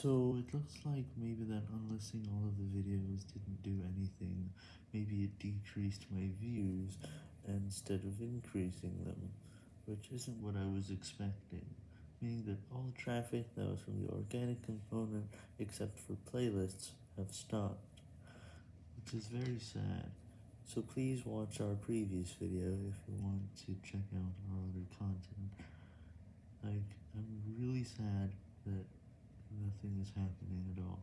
So it looks like maybe that unlisting all of the videos didn't do anything, maybe it decreased my views instead of increasing them, which isn't what I was expecting, meaning that all traffic that was from the organic component except for playlists have stopped, which is very sad. So please watch our previous video if you want to check out our other content. Like, I'm really sad is happening at all.